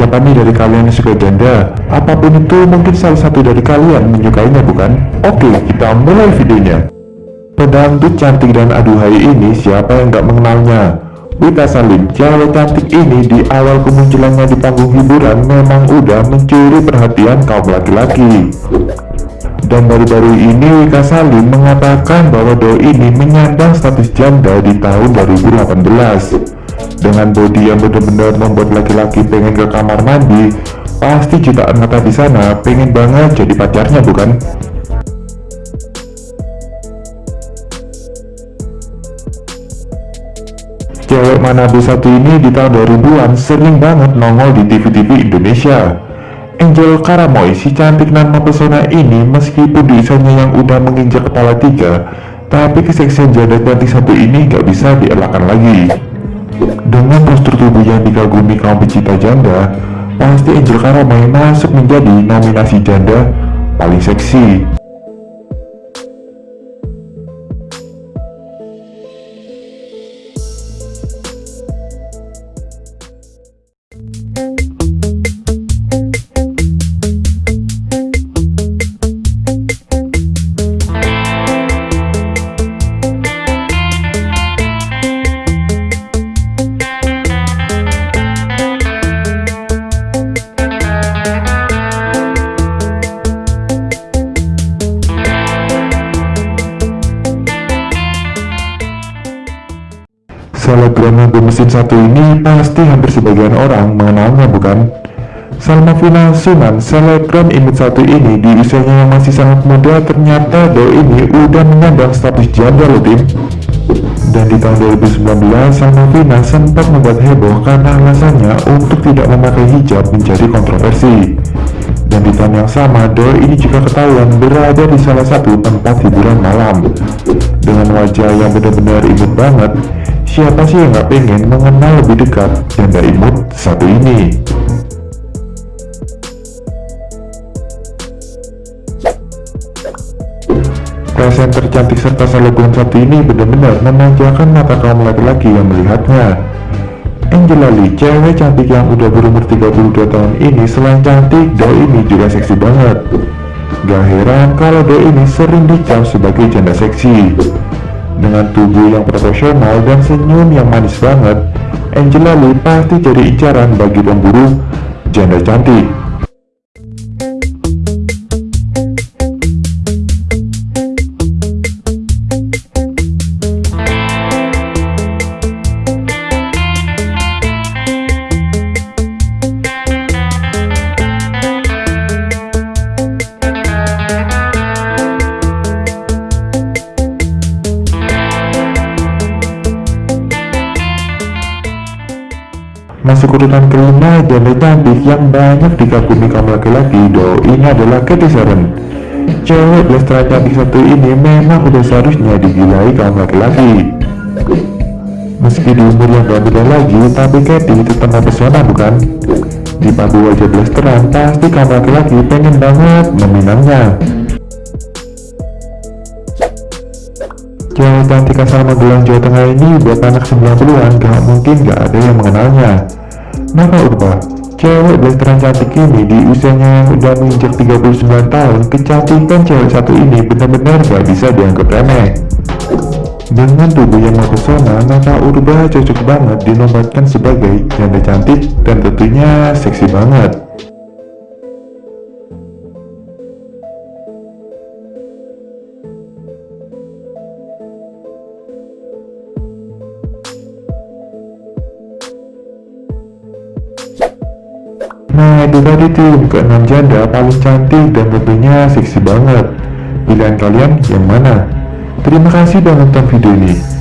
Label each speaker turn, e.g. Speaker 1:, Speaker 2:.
Speaker 1: siapa nih dari kalian yang suka janda? Apa pun itu mungkin salah satu dari kalian menyukainya bukan? Oke, kita mulai videonya. Pedangdut cantik dan aduhai ini siapa yang gak mengenalnya? Wita Salim, cewek cantik ini di awal kemunculannya di panggung hiburan memang udah mencuri perhatian kaum laki-laki. Dan baru-baru ini Wika Salim mengatakan bahwa Doi ini menyandang status janda di tahun 2018 dengan body yang benar-benar membuat laki-laki pengen ke kamar mandi pasti jutaan mata di sana pengen banget jadi pacarnya bukan? Cewek mana satu ini di tahun 2000-an sering banget nongol di TV-TV Indonesia. Angel Karamoy, si cantik dan mempesona ini meskipun di usianya yang udah menginjak kepala tiga, tapi keseksian janda cantik satu ini gak bisa dielakkan lagi. Dengan postur tubuh yang dikagumi kaum pecinta janda, pasti Angel Karamay masuk menjadi nominasi janda paling seksi. Selebgram yang bermesin satu ini pasti hampir sebagian orang mengenalnya bukan? Salma Fina Sunan, selebgram imut satu ini di usianya yang masih sangat muda ternyata do ini udah menyandang status janda loh tim. Dan di tahun 2019, Salma Fina sempat membuat heboh karena alasannya untuk tidak memakai hijab menjadi kontroversi. Dan di tahun yang sama, Doi ini juga ketahuan berada di salah satu tempat hiburan malam. Dengan wajah yang benar-benar imut banget, Siapa sih yang gak pengen mengenal lebih dekat janda imut satu ini? Presenter cantik serta selebgram satu ini benar-benar memanjakan mata kaum laki-laki yang melihatnya. Angela Lee, cewek cantik yang udah berumur 32 tahun ini selain cantik, Do ini juga seksi banget. Gak heran kalau Do ini sering dicap sebagai janda seksi. Dengan tubuh yang proporsional dan senyum yang manis banget, Angela Lee pasti jadi incaran bagi pemburu janda cantik. Masuk urutan kelima, janda cantik yang banyak dikagumi kaum laki-laki ini adalah Katy Sharon. Cewek blasteran cantik satu ini memang udah seharusnya digilai kaum laki-laki. Meski di umur yang gak beda lagi, tapi Katy tetap mempesona bukan? Di padu wajah blasteran, pasti kaum laki-laki pengen banget meminangnya. Cewek cantik asal Magelang Jawa Tengah ini buat anak 90-an gak mungkin gak ada yang mengenalnya. Maka Urba, cewek blasteran cantik ini di usianya yang udah menginjak 39 tahun, kecantikan cewek satu ini benar-benar gak bisa dianggap remeh. Dengan tubuh yang mempesona, maka Urba cocok banget dinobatkan sebagai janda cantik dan tentunya seksi banget. Nah itu tadi tuh keenam janda paling cantik dan tentunya seksi banget Pilihan kalian yang mana? Terima kasih udah nonton video ini